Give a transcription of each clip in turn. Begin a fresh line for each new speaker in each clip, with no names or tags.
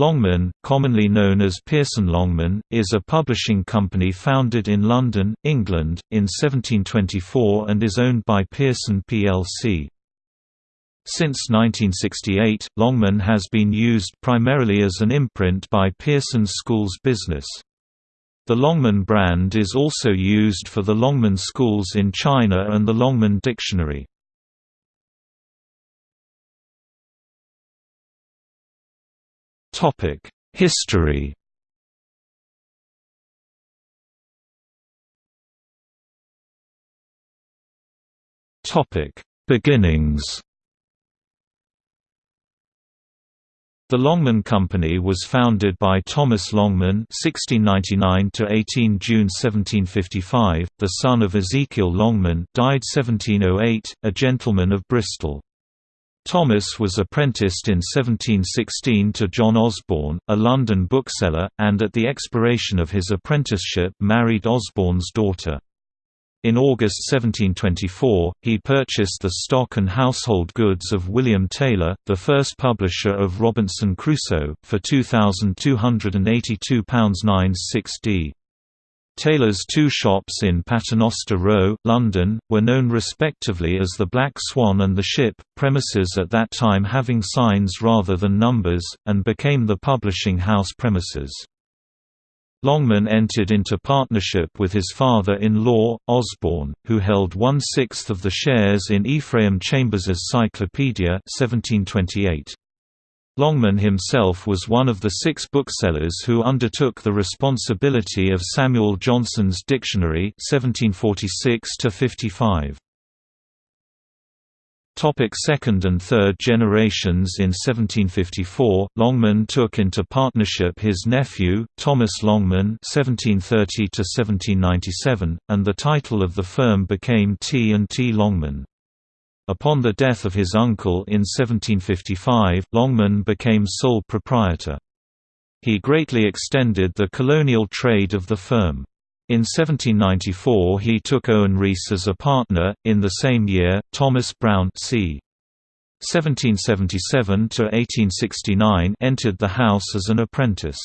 Longman, commonly known as Pearson Longman, is a publishing company founded in London, England, in 1724 and is owned by Pearson plc. Since 1968, Longman has been used primarily as an imprint by Pearson Schools Business. The Longman brand is also used for the Longman Schools in China and the Longman Dictionary. History Beginnings The Longman Company was founded by Thomas Longman (1699–18 June 1755), the son of Ezekiel Longman, died 1708, a gentleman of Bristol. Thomas was apprenticed in 1716 to John Osborne, a London bookseller, and at the expiration of his apprenticeship married Osborne's daughter. In August 1724, he purchased the stock and household goods of William Taylor, the first publisher of Robinson Crusoe, for £2,282 d. Taylor's two shops in Paternoster Row, London, were known respectively as the Black Swan and the Ship, premises at that time having signs rather than numbers, and became the publishing house premises. Longman entered into partnership with his father-in-law, Osborne, who held one-sixth of the shares in Ephraim Chambers's Cyclopedia 1728. Longman himself was one of the six booksellers who undertook the responsibility of Samuel Johnson's Dictionary 1746 55. Topic second and third generations In 1754, Longman took into partnership his nephew, Thomas Longman (1730–1797), and the title of the firm became T and T Longman. Upon the death of his uncle in 1755, Longman became sole proprietor. He greatly extended the colonial trade of the firm. In 1794 he took Owen Rees as a partner, in the same year, Thomas Brown c. 1777–1869 entered the house as an apprentice.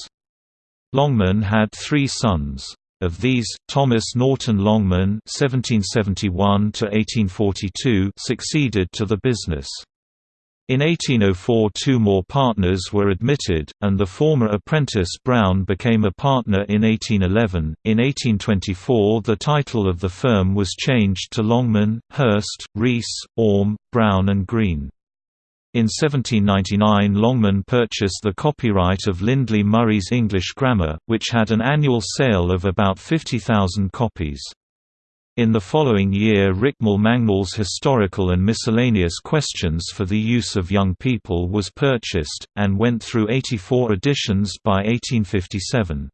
Longman had three sons. Of these, Thomas Norton Longman (1771–1842) succeeded to the business. In 1804 two more partners were admitted, and the former apprentice Brown became a partner in 1811. In 1824 the title of the firm was changed to Longman, Hurst, Rees, Orme, Brown and Green. In 1799 Longman purchased the copyright of Lindley Murray's English Grammar, which had an annual sale of about 50,000 copies. In the following year Richmal Mangnall's Historical and Miscellaneous Questions for the Use of Young People was purchased, and went through 84 editions by 1857.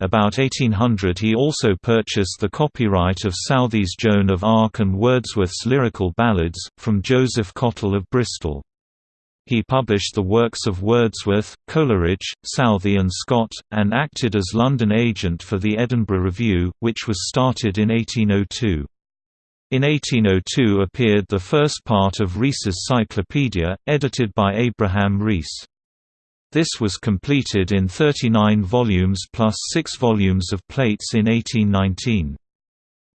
About 1800 he also purchased the copyright of Southey's Joan of Arc and Wordsworth's Lyrical Ballads, from Joseph Cottle of Bristol. He published the works of Wordsworth, Coleridge, Southey and Scott, and acted as London agent for the Edinburgh Review, which was started in 1802. In 1802 appeared the first part of Rees's Cyclopedia, edited by Abraham Rees. This was completed in 39 volumes plus six volumes of plates in 1819.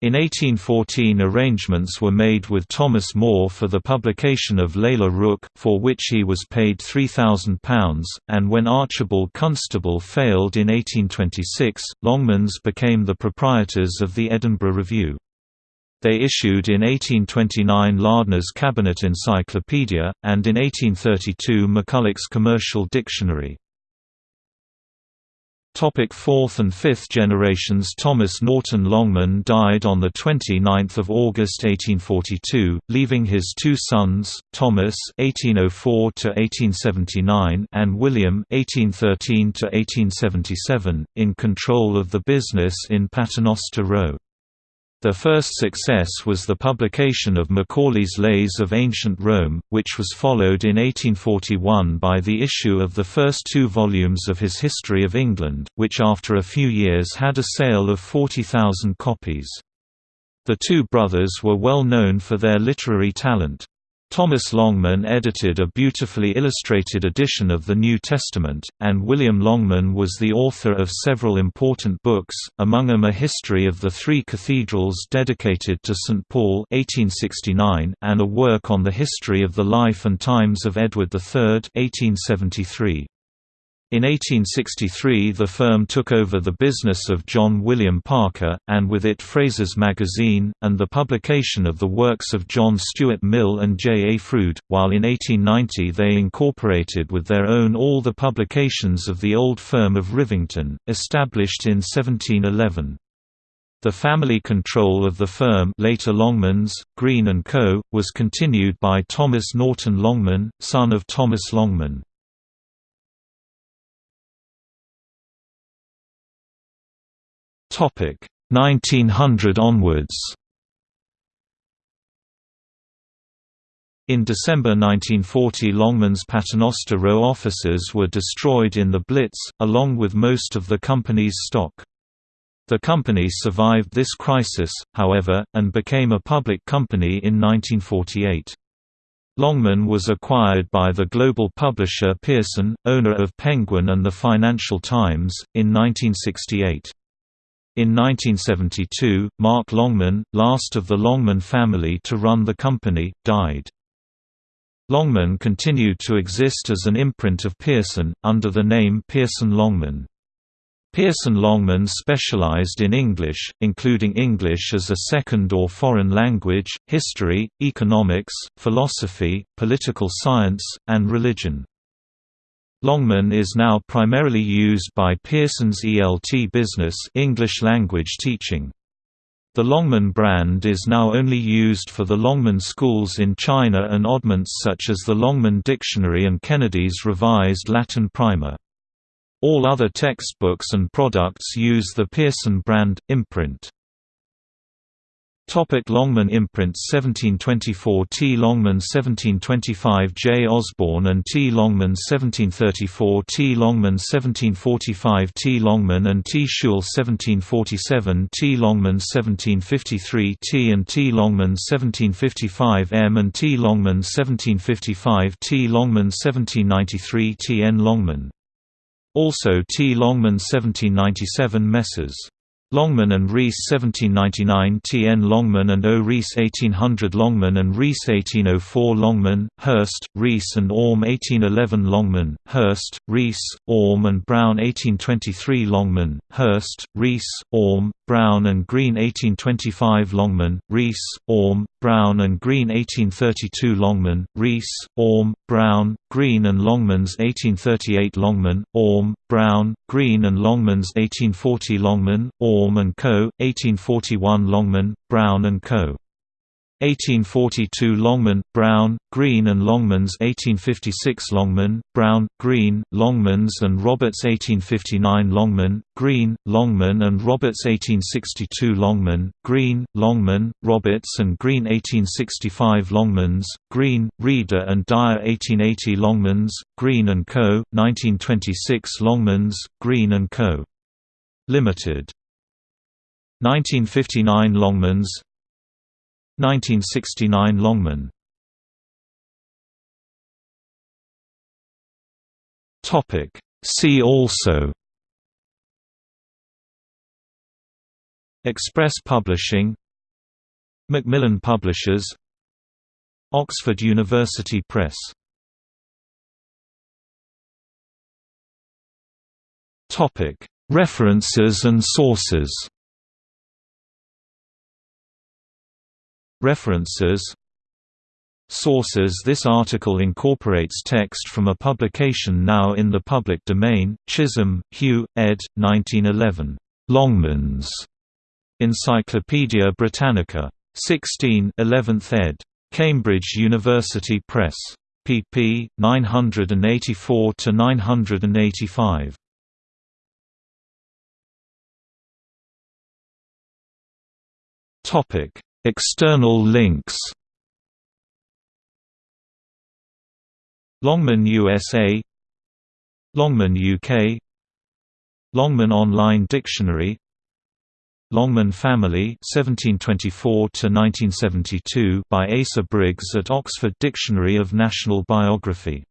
In 1814 arrangements were made with Thomas Moore for the publication of Lalla Rookh, for which he was paid £3,000, and when Archibald Constable failed in 1826, Longmans became the proprietors of the Edinburgh Review. They issued in 1829 Lardner's Cabinet Encyclopedia, and in 1832 McCulloch's Commercial Dictionary. Topic fourth and fifth generations Thomas Norton Longman died on 29 August 1842, leaving his two sons, Thomas (1804–1879) and William (1813–1877), in control of the business in Paternoster Row. Their first success was the publication of Macaulay's Lays of Ancient Rome, which was followed in 1841 by the issue of the first two volumes of his History of England, which after a few years had a sale of 40,000 copies. The two brothers were well known for their literary talent. Thomas Longman edited a beautifully illustrated edition of the New Testament, and William Longman was the author of several important books, among them A History of the Three Cathedrals dedicated to St. Paul 1869 and a work on the history of the life and times of Edward III 1873. In 1863 the firm took over the business of John William Parker, and with it Fraser's Magazine, and the publication of the works of John Stuart Mill and J. A. Froude, while in 1890 they incorporated with their own all the publications of the old firm of Rivington, established in 1711. The family control of the firm later Longmans, Green & Co., was continued by Thomas Norton Longman, son of Thomas Longman. 1900 onwards In December 1940 Longman's Paternoster Row offices were destroyed in the Blitz, along with most of the company's stock. The company survived this crisis, however, and became a public company in 1948. Longman was acquired by the global publisher Pearson, owner of Penguin and the Financial Times, in 1968. In 1972, Mark Longman, last of the Longman family to run the company, died. Longman continued to exist as an imprint of Pearson, under the name Pearson Longman. Pearson Longman specialized in English, including English as a second or foreign language, history, economics, philosophy, political science, and religion. Longman is now primarily used by Pearson's ELT business English language teaching. The Longman brand is now only used for the Longman schools in China and oddments such as the Longman Dictionary and Kennedy's Revised Latin Primer. All other textbooks and products use the Pearson brand, imprint. Topic Longman imprints 1724 T. Longman 1725 J. Osborne and T. Longman 1734 T. Longman 1745 T. Longman and T. Schewel 1747 T. Longman 1753 T. and T. Longman 1755 M. and T. Longman 1755 T. Longman 1793 T. N. Longman. Also T. Longman 1797 Messrs. Longman and Rees 1799 T. N. Longman and O. Rees 1800 Longman and Rees 1804 Longman, Hurst, Rees and Orme 1811 Longman, Hurst, Rees, Orme and Brown 1823 Longman, Hurst, Rees, Orme, Brown and Green 1825 Longman, Rees, Orme, Brown and Green 1832 Longman, Rees, Orme, Brown, Green and Longmans 1838 Longman, Orme, Brown, Green and Longmans 1840 Longman, Orme and Co., 1841 Longman, Brown and Co. 1842 Longman, Brown, Green and Longmans 1856 Longman, Brown, Green, Longmans and Roberts 1859 Longman, Green, Longman and Roberts 1862 Longman, Green, Longman, Roberts and Green 1865 Longmans, Green, Reader and Dyer 1880 Longmans, Green & Co., 1926 Longmans, Green & Co. Limited 1959 Longmans 1969 Longman. Topic. See also. Express Publishing. Macmillan Publishers. Oxford University Press. References and sources References Sources This article incorporates text from a publication now in the public domain, Chisholm, Hugh, ed. 1911. Longmans. Encyclopædia Britannica. 16 11th ed. Cambridge University Press. pp. 984–985. Topic External links. Longman USA Longman UK Longman Online Dictionary. Longman Family 1724 by Asa Briggs at Oxford Dictionary of National Biography